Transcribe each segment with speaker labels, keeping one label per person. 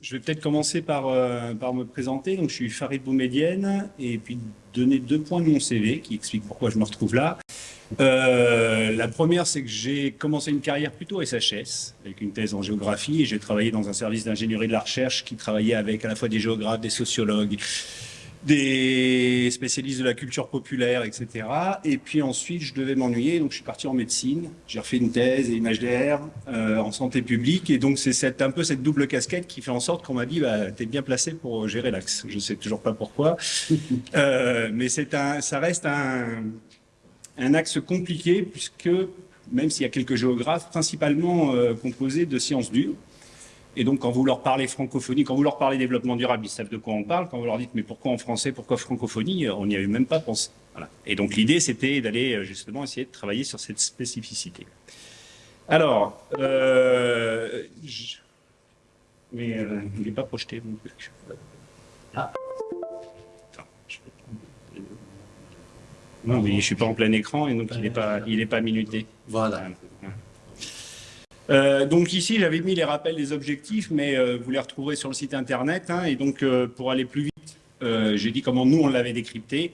Speaker 1: Je vais peut-être commencer par, euh, par me présenter. Donc, je suis Farid Boumedienne et puis donner deux points de mon CV qui expliquent pourquoi je me retrouve là. Euh, la première, c'est que j'ai commencé une carrière plutôt SHS, avec une thèse en géographie, et j'ai travaillé dans un service d'ingénierie de la recherche qui travaillait avec à la fois des géographes, des sociologues, des spécialistes de la culture populaire, etc. Et puis ensuite, je devais m'ennuyer, donc je suis parti en médecine. J'ai refait une thèse et une HDR euh, en santé publique. Et donc, c'est un peu cette double casquette qui fait en sorte qu'on m'a dit, bah, t'es bien placé pour gérer l'axe. Je sais toujours pas pourquoi. euh, mais un, ça reste un, un axe compliqué puisque, même s'il y a quelques géographes, principalement euh, composés de sciences dures. Et donc, quand vous leur parlez francophonie, quand vous leur parlez développement durable, ils savent de quoi on parle. Quand vous leur dites, mais pourquoi en français, pourquoi francophonie, on n'y avait même pas pensé. Voilà. Et donc, l'idée, c'était d'aller euh, justement essayer de travailler sur cette spécificité. Alors, euh, je... mais euh, il n'est pas projeté, mon truc. Ah. Non, mais je suis pas en plein écran et donc il n'est pas, il est pas minuté.
Speaker 2: Voilà.
Speaker 1: Euh, donc ici, j'avais mis les rappels des objectifs, mais euh, vous les retrouverez sur le site internet. Hein, et donc, euh, pour aller plus vite, j'ai dit comment nous, on l'avait décrypté.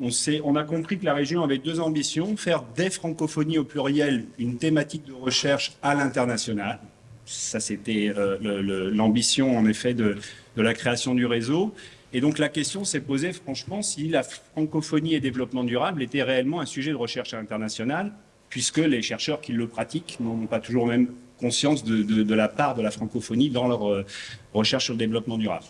Speaker 1: On, a compris que la région avait deux ambitions, faire des francophonies au pluriel une thématique de recherche à l'international. Ça, c'était l'ambition, en effet, de, de la création du réseau. Et donc la question s'est posée franchement si la francophonie et développement durable était réellement un sujet de recherche internationale, puisque les chercheurs qui le pratiquent n'ont pas toujours même conscience de, de, de, la part de la francophonie dans leur euh, recherche sur le développement durable.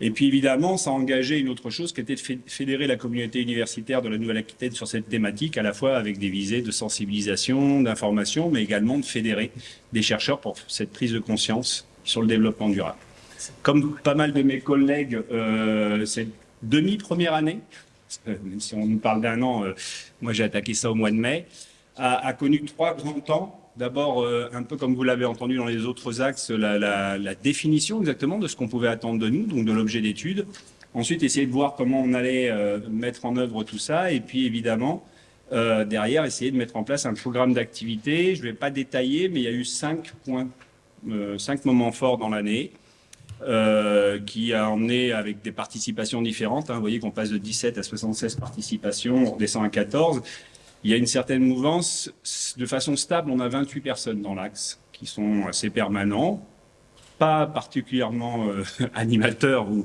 Speaker 1: Et puis évidemment, ça a engagé une autre chose qui était de fédérer la communauté universitaire de la Nouvelle-Aquitaine sur cette thématique, à la fois avec des visées de sensibilisation, d'information, mais également de fédérer des chercheurs pour cette prise de conscience sur le développement durable. Comme pas mal de mes collègues, euh, cette demi-première année, même si on nous parle d'un an, euh, moi j'ai attaqué ça au mois de mai, a, connu trois grands temps. D'abord, euh, un peu comme vous l'avez entendu dans les autres axes, la, définition exactement de ce qu'on pouvait attendre de nous, donc de l'objet d'étude. Ensuite, essayer de voir comment on allait euh, mettre en œuvre tout ça. Et puis, évidemment, euh, derrière, essayer de mettre en place un programme d'activité. Je ne vais pas détailler, mais il y a eu cinq points, cinq moments forts dans l'année. Qui a emmené avec des participations différentes. Hein, vous voyez qu'on passe de 17 à 76 participations, on redescend à 14. Il y a une certaine mouvance. De façon stable, on a 28 personnes dans l'axe qui sont assez permanents, pas particulièrement euh, animateurs ou,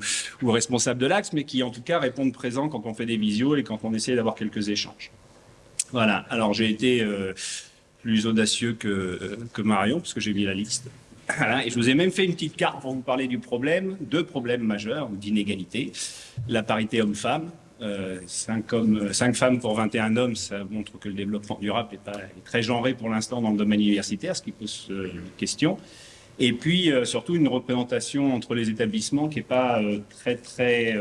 Speaker 1: responsables de l'axe, mais qui en tout cas répondent présents quand on fait des visios et quand on essaie d'avoir quelques échanges. Voilà, alors j'ai été euh, plus audacieux que, Marion, parce que j'ai mis la liste. Voilà, et je vous ai même fait une petite carte pour vous parler du problème, deux problèmes majeurs d'inégalité. La parité homme-femme, 5, hommes, 5 femmes pour 21 hommes, ça montre que le développement durable est, pas, très genré pour l'instant dans le domaine universitaire, ce qui pose euh, question. Et puis euh, surtout une représentation entre les établissements qui n'est pas euh, très très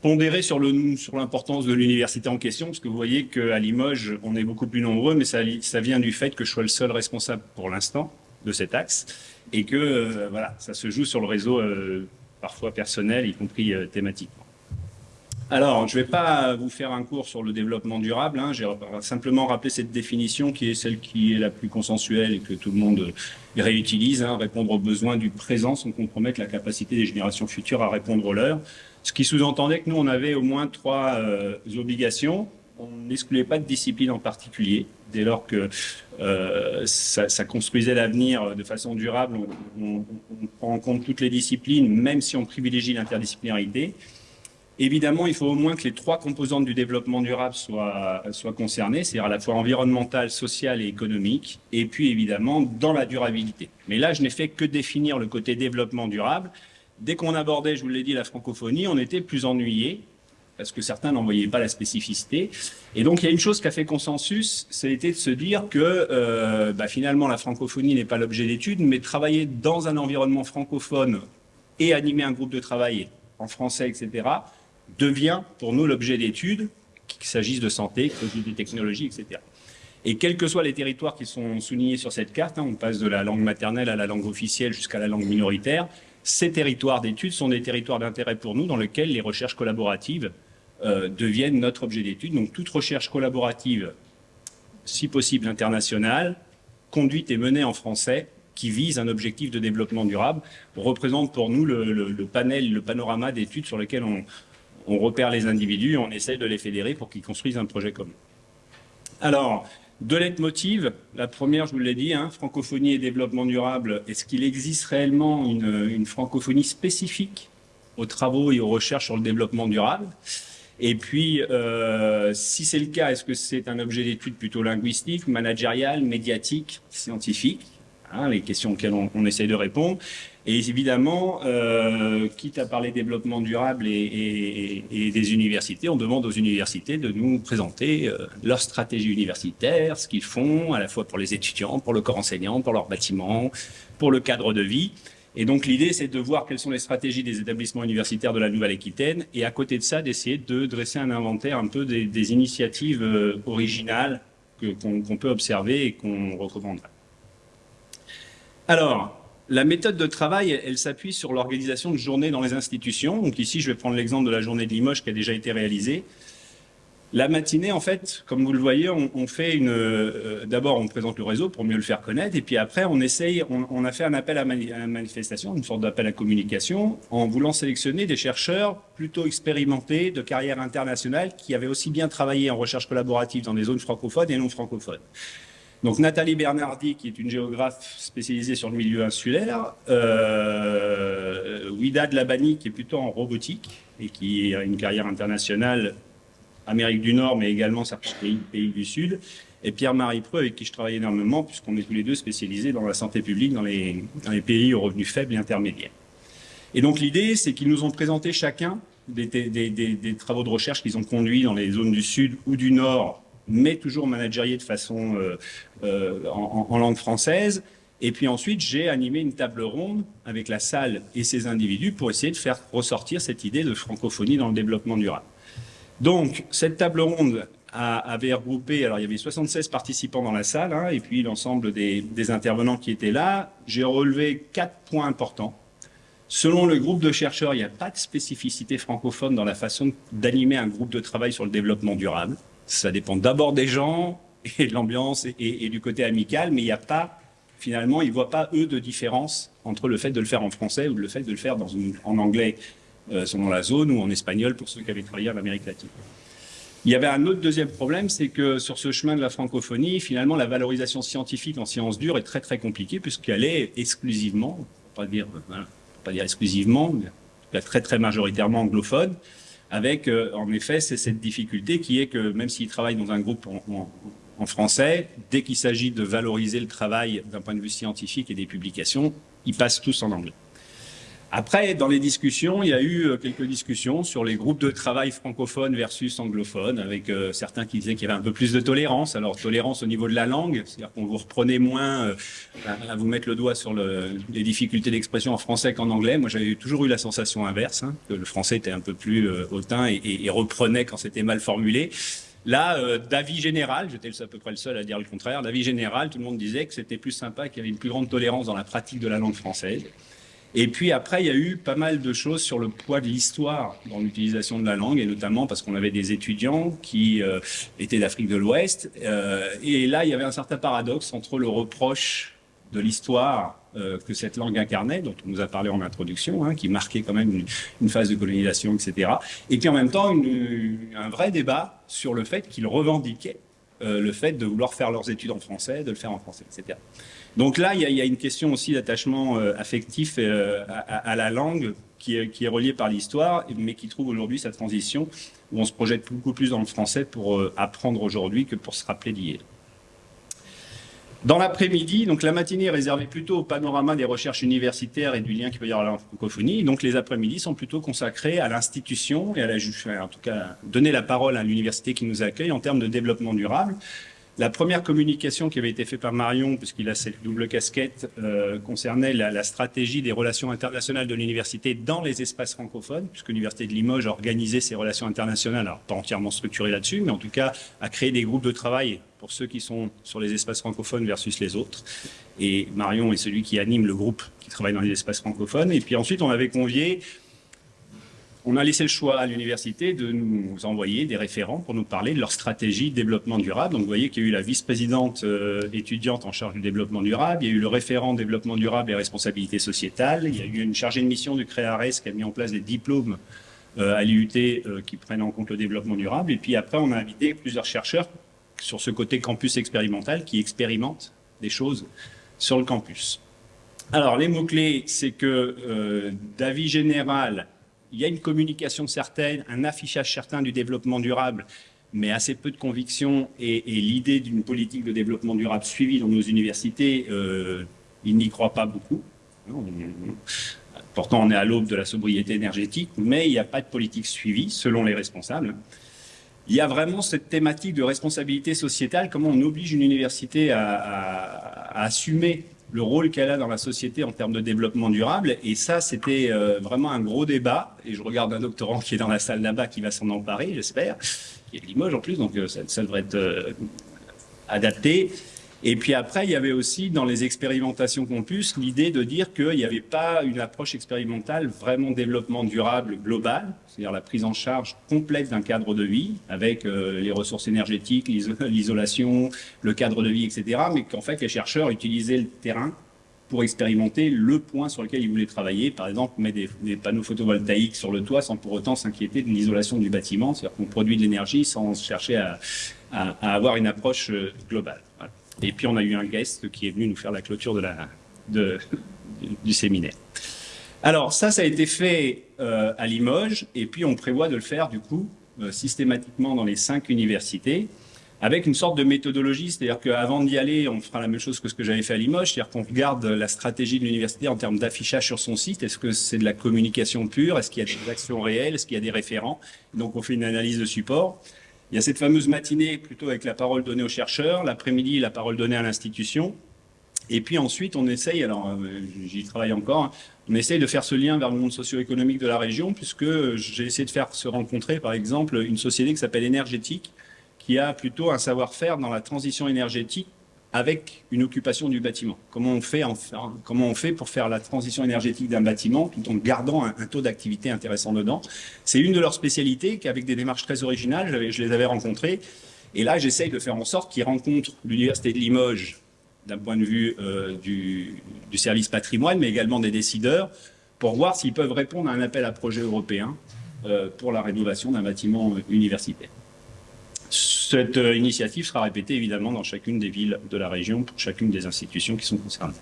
Speaker 1: pondérée sur l'importance de l'université en question, parce que vous voyez qu'à Limoges, on est beaucoup plus nombreux, mais ça, vient du fait que je sois le seul responsable pour l'instant de cet axe et que euh, voilà, ça se joue sur le réseau euh, parfois personnel, y compris euh, thématiquement. Alors, je ne vais pas vous faire un cours sur le développement durable, hein, j'ai simplement rappelé cette définition qui est celle qui est la plus consensuelle et que tout le monde réutilise, hein, répondre aux besoins du présent sans compromettre la capacité des générations futures à répondre aux leurs. Ce qui sous-entendait que nous, on avait au moins trois euh, obligations. On n'excluait pas de discipline en particulier, dès lors que euh, ça, ça, construisait l'avenir de façon durable, on, on, on, prend en compte toutes les disciplines, même si on privilégie l'interdisciplinarité. Évidemment, il faut au moins que les trois composantes du développement durable soient, soient concernées, c'est-à-dire à la fois environnementale, sociale et économique, et puis évidemment dans la durabilité. Mais là, je n'ai fait que définir le côté développement durable. Dès qu'on abordait, je vous l'ai dit, la francophonie, on était plus ennuyé, parce que certains n'en voyaient pas la spécificité. Et donc, il y a une chose qui a fait consensus, c'était de se dire que euh, bah, finalement, la francophonie n'est pas l'objet d'études, mais travailler dans un environnement francophone et animer un groupe de travail en français, etc., devient pour nous l'objet d'études, qu'il s'agisse de santé, de technologie, etc. Et quels que soient les territoires qui sont soulignés sur cette carte, hein, on passe de la langue maternelle à la langue officielle jusqu'à la langue minoritaire, ces territoires d'études sont des territoires d'intérêt pour nous dans lesquels les recherches collaboratives euh, deviennent notre objet d'étude. Donc toute recherche collaborative, si possible internationale, conduite et menée en français, qui visent un objectif de développement durable, représentent pour nous le, panel, le panorama d'études sur lesquelles on, on repère les individus et on essaie de les fédérer pour qu'ils construisent un projet commun. Alors, deux leitmotivs. La première, je vous l'ai dit, hein, francophonie et développement durable. Est-ce qu'il existe réellement une, francophonie spécifique aux travaux et aux recherches sur le développement durable? Et puis, euh, si c'est le cas, est-ce que c'est un objet d'étude plutôt linguistique, managérial, médiatique, scientifique? Hein, Les questions auxquelles on, essaye de répondre. Et évidemment, euh, quitte à parler développement durable et, des universités, on demande aux universités de nous présenter euh, leur stratégie universitaire, ce qu'ils font, à la fois pour les étudiants, pour le corps enseignant, pour leurs bâtiments, pour le cadre de vie. Et donc l'idée, c'est de voir quelles sont les stratégies des établissements universitaires de la Nouvelle-Aquitaine, et à côté de ça, d'essayer de dresser un inventaire un peu des, initiatives euh, originales qu'on peut observer et qu'on recommanderait. Alors, la méthode de travail, elle, s'appuie sur l'organisation de journées dans les institutions. Donc ici, je vais prendre l'exemple de la journée de Limoges qui a déjà été réalisée. La matinée, en fait, comme vous le voyez, on, fait une. Euh, d'abord, on présente le réseau pour mieux le faire connaître, et puis après, on essaye. On, a fait un appel à, manifestation, une sorte d'appel à communication, en voulant sélectionner des chercheurs plutôt expérimentés de carrière internationale qui avaient aussi bien travaillé en recherche collaborative dans des zones francophones et non francophones. Donc Nathalie Bernardi, qui est une géographe spécialisée sur le milieu insulaire, euh, Ouida Labani, qui est plutôt en robotique et qui a une carrière internationale Amérique du Nord, mais également certains pays, du Sud, et Pierre-Marie Preux, avec qui je travaille énormément, puisqu'on est tous les deux spécialisés dans la santé publique dans les, pays aux revenus faibles et intermédiaires. Et donc l'idée, c'est qu'ils nous ont présenté chacun des travaux de recherche qu'ils ont conduits dans les zones du Sud ou du Nord mais toujours managérier de façon euh, euh, en, langue française. Et puis ensuite, j'ai animé une table ronde avec la salle et ses individus pour essayer de faire ressortir cette idée de francophonie dans le développement durable. Donc, cette table ronde avait regroupé, alors il y avait 76 participants dans la salle, hein, et puis l'ensemble des, intervenants qui étaient là. J'ai relevé quatre points importants. Selon le groupe de chercheurs, il n'y a pas de spécificité francophone dans la façon d'animer un groupe de travail sur le développement durable. Ça dépend d'abord des gens et de l'ambiance et, du côté amical, mais il n'y a pas, finalement, ils ne voient pas, eux, de différence entre le fait de le faire en français ou le fait de le faire en anglais euh, selon la zone ou en espagnol pour ceux qui avaient travaillé en Amérique latine. Il y avait un autre deuxième problème, c'est que sur ce chemin de la francophonie, finalement, la valorisation scientifique en sciences dures est très très compliquée puisqu'elle est exclusivement, pas dire, pas dire exclusivement, mais très très majoritairement anglophone avec euh, en effet cette difficulté qui est que même s'ils travaillent dans un groupe en, français, dès qu'il s'agit de valoriser le travail d'un point de vue scientifique et des publications, ils passent tous en anglais. Après, dans les discussions, il y a eu euh, quelques discussions sur les groupes de travail francophones versus anglophones, avec euh, certains qui disaient qu'il y avait un peu plus de tolérance. Alors, tolérance au niveau de la langue, c'est-à-dire qu'on vous reprenait moins euh, à, vous mettre le doigt sur le, les difficultés d'expression en français qu'en anglais. Moi, j'avais toujours eu la sensation inverse, hein, que le français était un peu plus hautain et, et, reprenait quand c'était mal formulé. Là, d'avis général, j'étais à peu près le seul à dire le contraire, d'avis général, tout le monde disait que c'était plus sympa, qu'il y avait une plus grande tolérance dans la pratique de la langue française. Et puis après, il y a eu pas mal de choses sur le poids de l'histoire dans l'utilisation de la langue, et notamment parce qu'on avait des étudiants qui euh, étaient d'Afrique de l'Ouest. Euh, et là, il y avait un certain paradoxe entre le reproche de l'histoire euh, que cette langue incarnait, dont on nous a parlé en introduction, hein, qui marquait quand même une, phase de colonisation, etc. Et puis en même temps, un vrai débat sur le fait qu'ils revendiquaient le fait de vouloir faire leurs études en français, de le faire en français, etc. Donc là, il y a, une question aussi d'attachement euh, affectif euh, à, la langue qui est, qui reliée par l'histoire, mais qui trouve aujourd'hui sa transition, où on se projette beaucoup plus dans le français pour euh, apprendre aujourd'hui que pour se rappeler d'hier. Dans l'après-midi, donc la matinée est réservée plutôt au panorama des recherches universitaires et du lien qu'il peut y avoir à la francophonie. Donc les après-midi sont plutôt consacrés à l'institution et à la, en tout cas, donner la parole à l'université qui nous accueille en termes de développement durable. La première communication qui avait été faite par Marion, puisqu'il a cette double casquette, euh, concernait la, stratégie des relations internationales de l'université dans les espaces francophones, puisque l'université de Limoges a organisé ses relations internationales, alors pas entièrement structurées là-dessus, mais en tout cas a créé des groupes de travail pour ceux qui sont sur les espaces francophones versus les autres. Et Marion est celui qui anime le groupe qui travaille dans les espaces francophones. Et puis ensuite, on avait convié on a laissé le choix à l'université de nous envoyer des référents pour nous parler de leur stratégie de développement durable. Donc vous voyez qu'il y a eu la vice-présidente euh, étudiante en charge du développement durable, il y a eu le référent développement durable et responsabilité sociétale, il y a eu une chargée de mission du CREARES qui a mis en place des diplômes euh, à l'IUT euh, qui prennent en compte le développement durable. Et puis après, on a invité plusieurs chercheurs sur ce côté campus expérimental qui expérimentent des choses sur le campus. Alors, les mots-clés, c'est que d'avis général, il y a une communication certaine, un affichage certain du développement durable, mais assez peu de conviction et, l'idée d'une politique de développement durable suivie dans nos universités, euh, ils n'y croient pas beaucoup. Pourtant, on est à l'aube de la sobriété énergétique, mais il n'y a pas de politique suivie, selon les responsables. Il y a vraiment cette thématique de responsabilité sociétale, comment on oblige une université à, assumer le rôle qu'elle a dans la société en termes de développement durable. Et ça, c'était euh, vraiment un gros débat. Et je regarde un doctorant qui est dans la salle là-bas qui va s'en emparer, j'espère, qui est de Limoges en plus, donc euh, ça, ça devrait être euh, adapté. Et puis après, il y avait aussi dans les expérimentations campus l'idée de dire qu'il n'y avait pas une approche expérimentale vraiment développement durable global, c'est-à-dire la prise en charge complète d'un cadre de vie avec euh, les ressources énergétiques, l'isolation, le cadre de vie, etc. Mais qu'en fait, les chercheurs utilisaient le terrain pour expérimenter le point sur lequel ils voulaient travailler. Par exemple, mettre des, panneaux photovoltaïques sur le toit sans pour autant s'inquiéter de l'isolation du bâtiment, c'est-à-dire qu'on produit de l'énergie sans chercher à, avoir une approche euh, globale. Et puis on a eu un guest qui est venu nous faire la clôture du séminaire. Alors ça, ça a été fait euh, à Limoges, et puis on prévoit de le faire du coup euh, systématiquement dans les cinq universités, avec une sorte de méthodologie, c'est-à-dire qu'avant d'y aller, on fera la même chose que ce que j'avais fait à Limoges, c'est-à-dire qu'on regarde la stratégie de l'université en termes d'affichage sur son site, est-ce que c'est de la communication pure, est-ce qu'il y a des actions réelles, est-ce qu'il y a des référents, donc on fait une analyse de support, il y a cette fameuse matinée plutôt avec la parole donnée aux chercheurs, l'après-midi la parole donnée à l'institution. Et puis ensuite, on essaye, alors euh, j'y travaille encore, hein, on essaye de faire ce lien vers le monde socio-économique de la région, puisque j'ai essayé de faire se rencontrer, par exemple, une société qui s'appelle Énergétique, qui a plutôt un savoir-faire dans la transition énergétique avec une occupation du bâtiment. Comment on fait, pour faire la transition énergétique d'un bâtiment tout en gardant un, taux d'activité intéressant dedans? C'est une de leurs spécialités qu'avec des démarches très originales, je les avais rencontrées. Et là, j'essaye de faire en sorte qu'ils rencontrent l'Université de Limoges d'un point de vue euh, du, service patrimoine, mais également des décideurs, pour voir s'ils peuvent répondre à un appel à projet européen euh, pour la rénovation d'un bâtiment universitaire. Cette euh, initiative sera répétée évidemment dans chacune des villes de la région pour chacune des institutions qui sont concernées.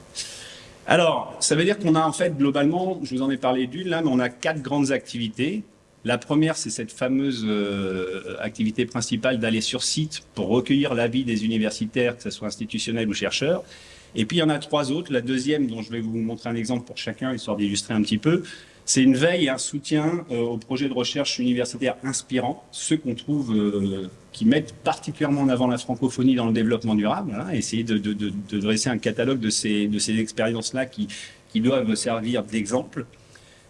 Speaker 1: Alors, ça veut dire qu'on a en fait globalement, je vous en ai parlé d'une là, mais on a quatre grandes activités. La première, c'est cette fameuse euh, activité principale d'aller sur site pour recueillir l'avis des universitaires, que ce soit institutionnels ou chercheurs. Et puis, il y en a trois autres. La deuxième, dont je vais vous montrer un exemple pour chacun, histoire d'illustrer un petit peu, c'est une veille et un soutien euh, aux projets de recherche universitaire inspirants, ceux qu'on trouve euh, qui mettent particulièrement en avant la francophonie dans le développement durable, hein, essayer de, dresser un catalogue de ces, expériences-là qui, doivent servir d'exemple.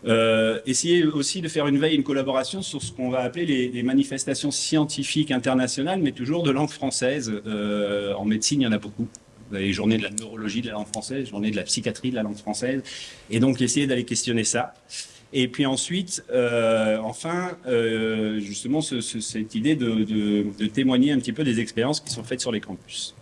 Speaker 1: Euh, essayer aussi de faire une veille, une collaboration sur ce qu'on va appeler les, les, manifestations scientifiques internationales, mais toujours de langue française. Euh, en médecine, il y en a beaucoup. Vous avez les journées de la neurologie de la langue française, journée de la psychiatrie de la langue française, et donc essayer d'aller questionner ça. Et puis ensuite, euh, enfin, euh, justement, ce, ce, cette idée de, témoigner un petit peu des expériences qui sont faites sur les campus.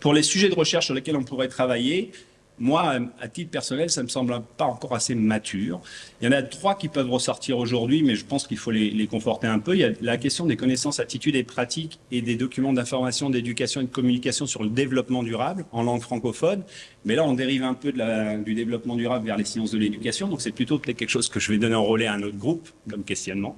Speaker 1: Pour les sujets de recherche sur lesquels on pourrait travailler, moi, à titre personnel, ça me semble pas encore assez mature. Il y en a trois qui peuvent ressortir aujourd'hui, mais je pense qu'il faut les, conforter un peu. Il y a la question des connaissances, attitudes et pratiques et des documents d'information, d'éducation et de communication sur le développement durable en langue francophone. Mais là, on dérive un peu du développement durable vers les sciences de l'éducation. Donc, c'est plutôt peut-être quelque chose que je vais donner en relais à un autre groupe comme questionnement.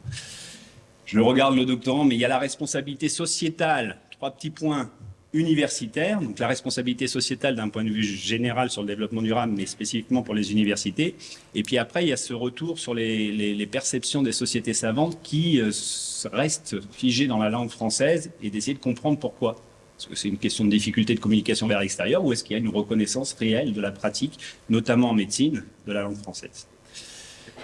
Speaker 1: Je regarde le doctorant, mais il y a la responsabilité sociétale. Trois petits points universitaire, donc la responsabilité sociétale d'un point de vue général sur le développement durable, mais spécifiquement pour les universités. Et puis après, il y a ce retour sur les, perceptions des sociétés savantes qui euh, restent figées dans la langue française et d'essayer de comprendre pourquoi. Est-ce que c'est une question de difficulté de communication vers l'extérieur ou est-ce qu'il y a une reconnaissance réelle de la pratique, notamment en médecine, de la langue française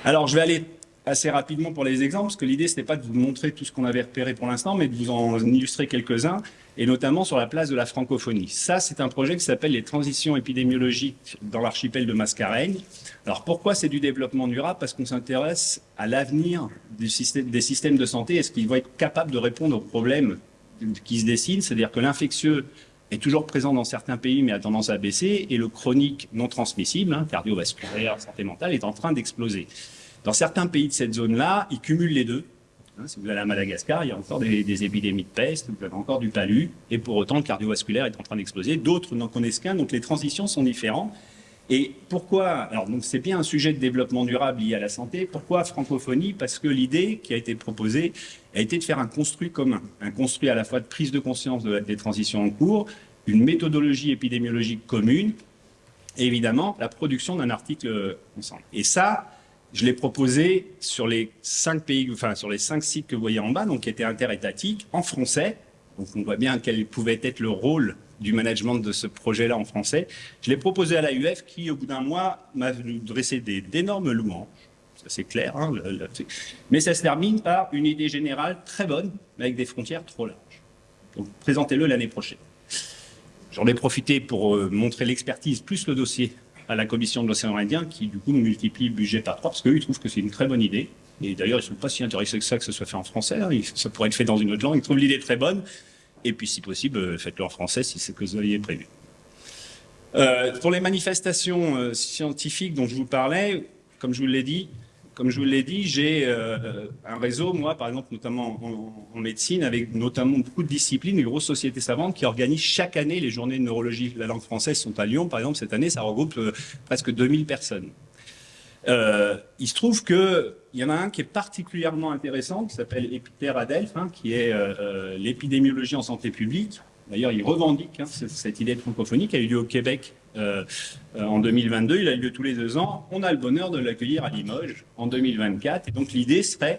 Speaker 1: Alors, je vais aller assez rapidement pour les exemples, parce que l'idée, ce n'était pas de vous montrer tout ce qu'on avait repéré pour l'instant, mais de vous en illustrer quelques-uns, et notamment sur la place de la francophonie. Ça, c'est un projet qui s'appelle les transitions épidémiologiques dans l'archipel de Mascareigne. Alors, pourquoi c'est du développement durable? Parce qu'on s'intéresse à l'avenir des systèmes de santé. Est-ce qu'ils vont être capables de répondre aux problèmes qui se dessinent C'est-à-dire que l'infectieux est toujours présent dans certains pays, mais a tendance à baisser, et le chronique non transmissible, hein, cardiovasculaire, santé mentale, est en train d'exploser. Dans certains pays de cette zone-là, ils cumulent les deux. Hein, si vous allez à Madagascar, il y a encore des, épidémies de peste, vous avez encore du palu, et pour autant, le cardiovasculaire est en train d'exploser. D'autres n'en connaissent qu'un, donc les transitions sont différentes. Et pourquoi Alors, donc c'est bien un sujet de développement durable lié à la santé. Pourquoi francophonie? Parce que l'idée qui a été proposée a été de faire un construit commun, un construit à la fois de prise de conscience de, des transitions en cours, une méthodologie épidémiologique commune, et évidemment la production d'un article ensemble. Et ça, je l'ai proposé sur les cinq pays, enfin sur les cinq sites que vous voyez en bas, donc qui étaient interétatiques, en français. Donc on voit bien quel pouvait être le rôle du management de ce projet-là en français. Je l'ai proposé à l'AUF qui, au bout d'un mois, m'a dressé d'énormes louanges. Ça c'est clair, hein, mais ça se termine par une idée générale très bonne, mais avec des frontières trop larges. Donc présentez-le l'année prochaine. J'en ai profité pour euh, montrer l'expertise plus le dossier à la commission de l'océan Indien qui, du coup, multiplie le budget par trois parce qu'eux, ils trouvent que c'est une très bonne idée. Et d'ailleurs, ils ne sont pas si intéressés que ça que ce soit fait en français. Hein. Ça pourrait être fait dans une autre langue. Ils trouvent l'idée très bonne. Et puis, si possible, euh, faites-le en français si c'est que vous aviez prévu. Euh, pour les manifestations euh, scientifiques dont je vous parlais, comme je vous l'ai dit, comme je vous l'ai dit, j'ai euh, un réseau, moi, par exemple, notamment en, médecine, avec notamment beaucoup de disciplines, des grosses sociétés savantes qui organisent chaque année les journées de neurologie. La langue française sont à Lyon, par exemple, cette année, ça regroupe euh, presque 2000 personnes. Euh, il se trouve qu'il y en a un qui est particulièrement intéressant, qui s'appelle Epiter Adelph, qui est l'épidémiologie en santé publique. D'ailleurs, il revendique hein, cette idée de francophonie qui a eu lieu au Québec euh, euh, en 2022. Il a lieu tous les deux ans. On a le bonheur de l'accueillir à Limoges en 2024. Et donc l'idée serait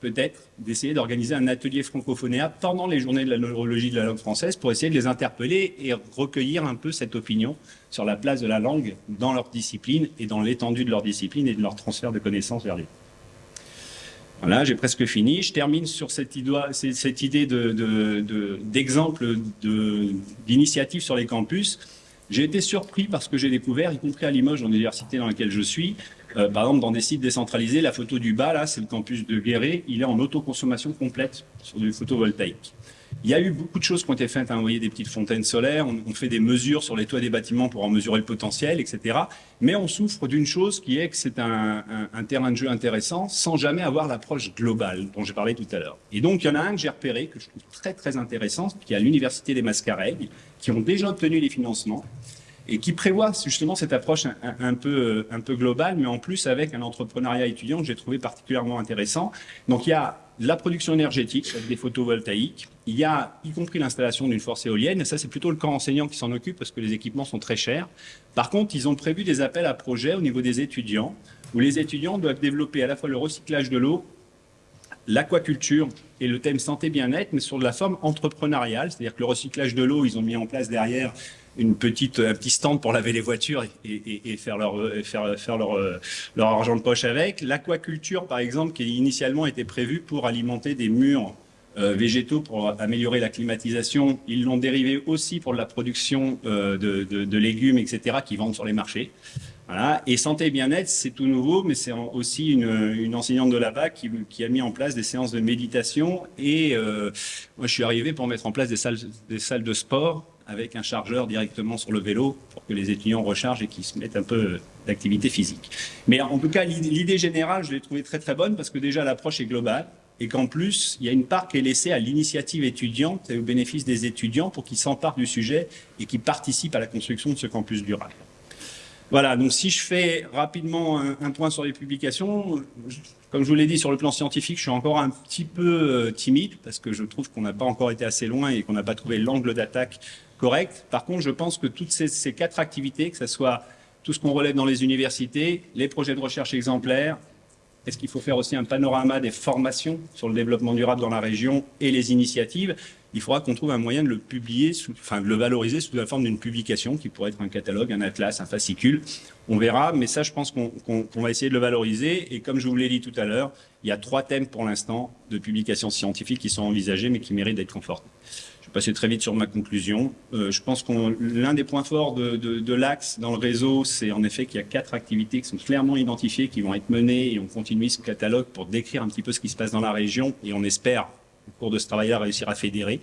Speaker 1: peut-être d'essayer d'organiser un atelier francophonéa pendant les journées de la neurologie de la langue française pour essayer de les interpeller et recueillir un peu cette opinion sur la place de la langue dans leur discipline et dans l'étendue de leur discipline et de leur transfert de connaissances vers les voilà, j'ai presque fini. Je termine sur cette idée, d'exemple de, d'initiative sur les campus. J'ai été surpris parce que j'ai découvert, y compris à Limoges, dans l'université dans laquelle je suis, euh, par exemple dans des sites décentralisés, la photo du bas, là, c'est le campus de Guéret, il est en autoconsommation complète sur du photovoltaïque. Il y a eu beaucoup de choses qui ont été faites. Hein. Vous voyez des petites fontaines solaires, on, fait des mesures sur les toits des bâtiments pour en mesurer le potentiel, etc. Mais on souffre d'une chose qui est que c'est un, terrain de jeu intéressant sans jamais avoir l'approche globale dont j'ai parlé tout à l'heure. Et donc, il y en a un que j'ai repéré, que je trouve très très intéressant, qui est à l'Université des Mascareilles, qui ont déjà obtenu les financements et qui prévoit justement cette approche un, peu, un peu globale, mais en plus avec un entrepreneuriat étudiant que j'ai trouvé particulièrement intéressant. Donc il y a la production énergétique avec des photovoltaïques, il y a y compris l'installation d'une force éolienne, ça c'est plutôt le camp enseignant qui s'en occupe parce que les équipements sont très chers. Par contre, ils ont prévu des appels à projets au niveau des étudiants, où les étudiants doivent développer à la fois le recyclage de l'eau, l'aquaculture et le thème santé-bien-être, mais sur de la forme entrepreneuriale, c'est-à-dire que le recyclage de l'eau, ils ont mis en place derrière une petite, un petit stand pour laver les voitures et, faire, leur, faire, faire leur, leur argent de poche avec. L'aquaculture, par exemple, qui initialement était prévue pour alimenter des murs euh, végétaux pour améliorer la climatisation, ils l'ont dérivé aussi pour la production euh, de, légumes, etc., qui vendent sur les marchés. Voilà. Et santé et bien-être, c'est tout nouveau, mais c'est aussi une, enseignante de là-bas qui, qui, a mis en place des séances de méditation. Et euh, moi, je suis arrivé pour mettre en place des salles, des salles de sport avec un chargeur directement sur le vélo pour que les étudiants rechargent et qu'ils se mettent un peu d'activité physique. Mais en tout cas, l'idée générale, je l'ai trouvée très très bonne parce que déjà l'approche est globale et qu'en plus, il y a une part qui est laissée à l'initiative étudiante et au bénéfice des étudiants pour qu'ils s'emparent du sujet et qu'ils participent à la construction de ce campus durable. Voilà, donc si je fais rapidement un, point sur les publications, comme je vous l'ai dit, sur le plan scientifique, je suis encore un petit peu euh, timide parce que je trouve qu'on n'a pas encore été assez loin et qu'on n'a pas trouvé l'angle d'attaque correct. Par contre, je pense que toutes ces, ces quatre activités, que ce soit tout ce qu'on relève dans les universités, les projets de recherche exemplaires, Est-ce qu'il faut faire aussi un panorama des formations sur le développement durable dans la région et les initiatives? Il faudra qu'on trouve un moyen de le publier, enfin de le valoriser sous la forme d'une publication qui pourrait être un catalogue, un atlas, un fascicule. On verra, mais ça, je pense qu'on va essayer de le valoriser. Et comme je vous l'ai dit tout à l'heure, il y a trois thèmes pour l'instant de publications scientifiques qui sont envisagés, mais qui méritent d'être confortés. Je vais passer très vite sur ma conclusion. Euh, je pense que l'un des points forts de, de l'axe dans le réseau, c'est en effet qu'il y a quatre activités qui sont clairement identifiées, qui vont être menées, et on continue ce catalogue pour décrire un petit peu ce qui se passe dans la région, et on espère au cours de ce travail-là, réussir à fédérer.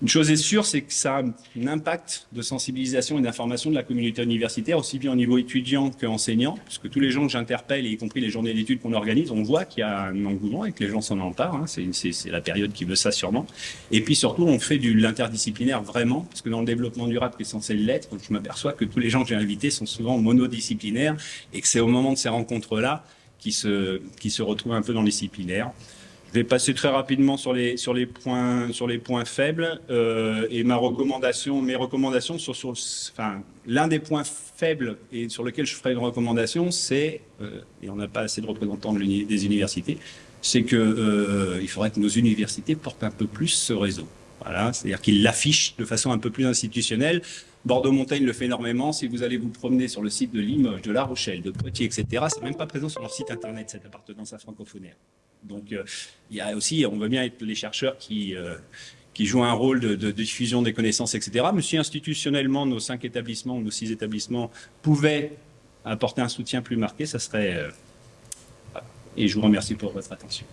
Speaker 1: Une chose est sûre, c'est que ça a un impact de sensibilisation et d'information de la communauté universitaire, aussi bien au niveau étudiant qu'enseignant, puisque tous les gens que j'interpelle, y compris les journées d'études qu'on organise, on voit qu'il y a un engouement et que les gens s'en emparent. Hein, c'est la période qui veut ça sûrement. Et puis surtout, on fait de l'interdisciplinaire vraiment, parce que dans le développement durable qui est censé l'être, je m'aperçois que tous les gens que j'ai invités sont souvent monodisciplinaires et que c'est au moment de ces rencontres-là qui se, qui se retrouvent un peu dans les disciplinaires. Je vais passer très rapidement sur les points faibles euh, et mes recommandations sur sur l'un des points faibles et sur lequel je ferai une recommandation, c'est euh, et on n'a pas assez de représentants de des universités, c'est que euh, faudrait que nos universités portent un peu plus ce réseau. Voilà, c'est-à-dire qu'ils l'affichent de façon un peu plus institutionnelle. Bordeaux-Montaigne le fait énormément. Si vous allez vous promener sur le site de Limoges, de La Rochelle, de Poitiers, etc., c'est même pas présent sur leur site internet cette appartenance à francophonaire. Donc, euh, il y a aussi, on veut bien être les chercheurs qui, euh, qui jouent un rôle de, diffusion des connaissances, etc. Mais si institutionnellement, nos cinq établissements, nos six établissements pouvaient apporter un soutien plus marqué, ça serait... Euh, et je vous remercie pour votre attention.